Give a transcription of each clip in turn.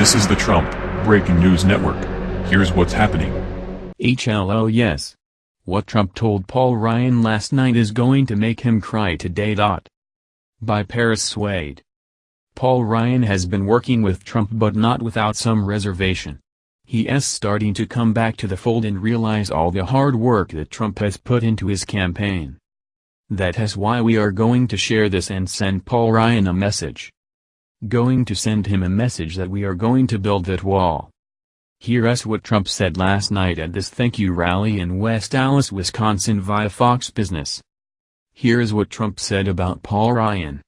This is the Trump Breaking News Network. Here's what's happening. HLO yes. What Trump told Paul Ryan last night is going to make him cry today. By Paris Swade. Paul Ryan has been working with Trump but not without some reservation. He is starting to come back to the fold and realize all the hard work that Trump has put into his campaign. That is why we are going to share this and send Paul Ryan a message going to send him a message that we are going to build that wall. Here's what Trump said last night at this thank you rally in West Allis, Wisconsin via Fox Business. Here's what Trump said about Paul Ryan.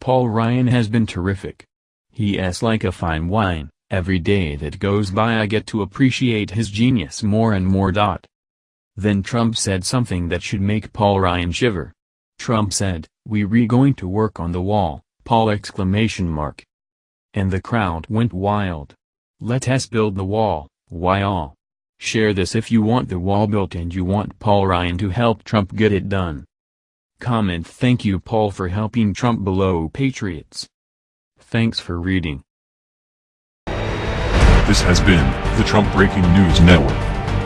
Paul Ryan has been terrific. He is like a fine wine, every day that goes by I get to appreciate his genius more and more. Dot. Then Trump said something that should make Paul Ryan shiver. Trump said, we re going to work on the wall. Paul exclamation mark. And the crowd went wild. Let us build the wall, why all? Share this if you want the wall built and you want Paul Ryan to help Trump get it done. Comment Thank you Paul for helping Trump below Patriots. Thanks for reading. This has been the Trump Breaking News Network.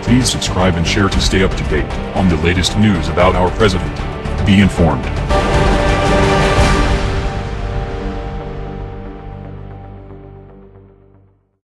Please subscribe and share to stay up to date on the latest news about our president. Be informed.